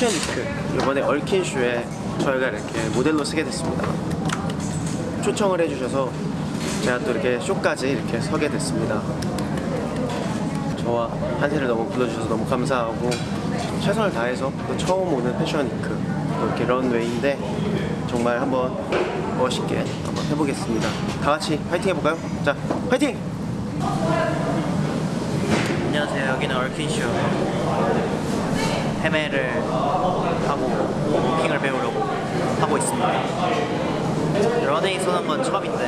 패션 위크 이번에 얼킨쇼에 저희가 이렇게 모델로 쓰게 됐습니다 초청을 해주셔서 제가 또 이렇게 쇼까지 이렇게 서게 됐습니다 저와 한세를 너무 불러주셔서 너무 감사하고 최선을 다해서 또 처음 오는 패션 위크 또 이렇게 런웨이인데 정말 한번 멋있게 한번 해보겠습니다 다 같이 파이팅 해볼까요? 자 파이팅! 안녕하세요. 여기는 얼킨쇼 헤매를 하고 워킹을 배우려고 하고 있습니다. 런웨이 쏘는 건 처음인데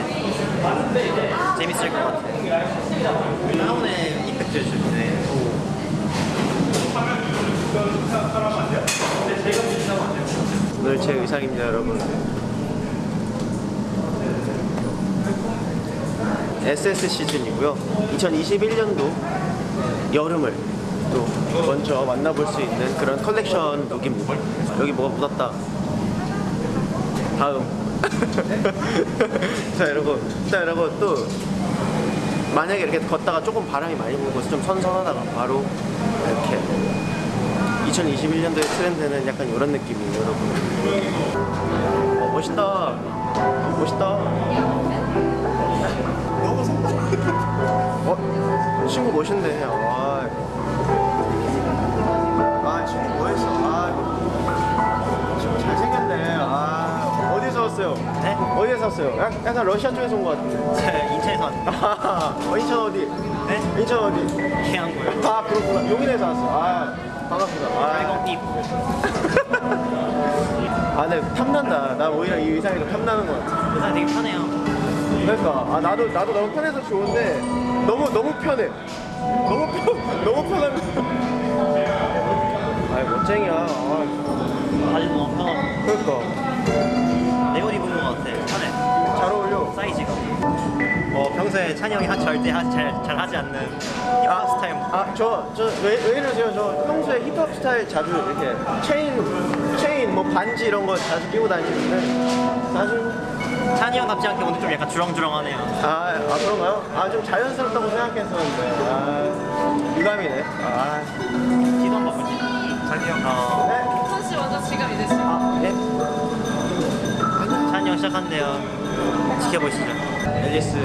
재밌을 것 같아요. 다운의 임팩트를 주는데 오늘 제 의상입니다 여러분 SS 시즌이고요 2021년도 여름을 또 먼저 만나볼 수 있는 그런 컬렉션 look입니다 여기 뭐가 묻었다 다음 자 여러분 자 여러분 또 만약에 이렇게 걷다가 조금 바람이 많이 불고 좀 선선하다가 바로 이렇게 2021년도의 트렌드는 약간 이런 느낌이에요, 여러분. 어, 멋있다. 멋있다. 너무. 어, 친구 멋있네. 아, 아 왔어요? 네? 어디에서 왔어요? 약- 약간 러시아 쪽에서 온 것 같은데. 인천에서 왔는데 아, 어, 인천 어디? 네? 인천 어디? 해안고요. 아, 그렇구나. 용인에서 왔어. 아, 반갑습니다. 아, 빨강띠 아, 네, 탐난다. 나 오히려 이 의상이 더 탐나는 것 같아. 의상 되게 편해요. 그러니까, 아, 나도, 나도 너무 편해서 좋은데, 너무, 너무 편해. 너무 편, 너무 편한. 아, 멋쟁이야. 아, 바지 너무 편하고 그러니까. 같아. 편해. 잘 어울려. 사이즈가. 어 평소에 찬이 형이 하, 절대 하, 잘, 잘 하지 않는 힙합 스타일 아, 저, 저, 왜, 왜 이러세요? 저 평소에 힙합 스타일 자주 이렇게 체인, 체인, 뭐 반지 이런 거 자주 끼고 다니는데, 나중 찬이 형 같지 않게 오늘 좀 약간 주렁주렁하네요. 아, 아 그런가요? 아 좀 자연스럽다고 생각했었는데 아 유감이네 아 기도 한 바꾸지. 찬이 형. 어, 시작한대요. 지켜보시죠. 앨리스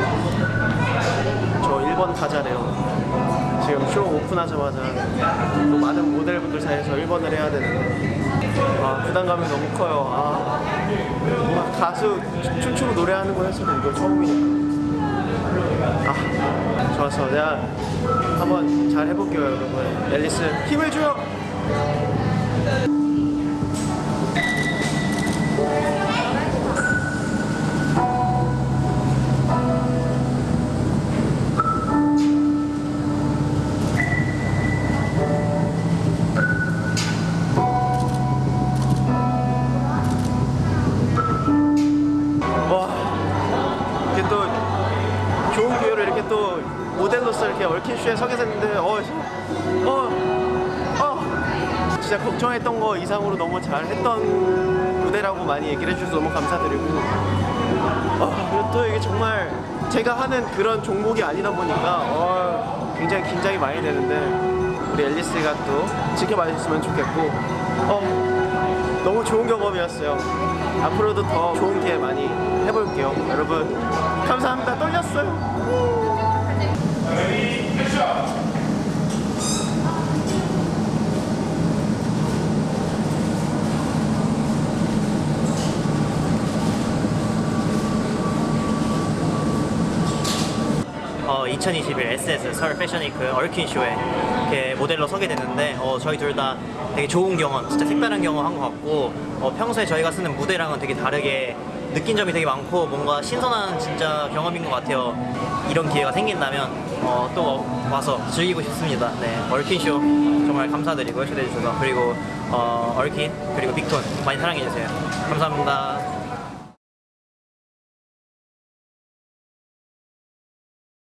저 1번 타자래요. 지금 쇼 오픈하자마자 또 많은 모델분들 사이에서 1번을 해야 되는데 아 부담감이 너무 커요. 아 뭔가 가수 춤- 춤추고 노래하는 거 했어도 이거 처음이니까. 아 좋았어. 내가 한번 잘 해볼게요 여러분. 앨리스 힘을 줘요 모델로서 이렇게 얽힌 쇼에 서게 됐는데 어, 어, 어 진짜 걱정했던 거 이상으로 너무 잘했던 무대라고 많이 얘기를 해주셔서 너무 감사드리고 어, 그리고 또 이게 정말 제가 하는 그런 종목이 아니다 보니까 어, 굉장히 긴장이 많이 되는데 우리 앨리스가 또 지켜봐 주셨으면 좋겠고 어, 너무 좋은 경험이었어요. 앞으로도 더 좋은 기회 많이 해볼게요. 여러분, 감사합니다. 떨렸어요. 어, 2021 SS 서울 패션위크 얼킨 쇼에 이렇게 모델로 서게 됐는데 어, 저희 둘 다 되게 좋은 경험, 진짜 색다른 경험 한 것 같고 어, 평소에 저희가 쓰는 무대랑은 되게 다르게 느낀 점이 되게 많고 뭔가 신선한 진짜 경험인 것 같아요. 이런 기회가 생긴다면 어, 또 와서 즐기고 싶습니다. 네, 얼킨 쇼 정말 감사드리고 초대해 주셔서 그리고 어, 얼킨 그리고 빅톤 많이 사랑해 주세요. 감사합니다.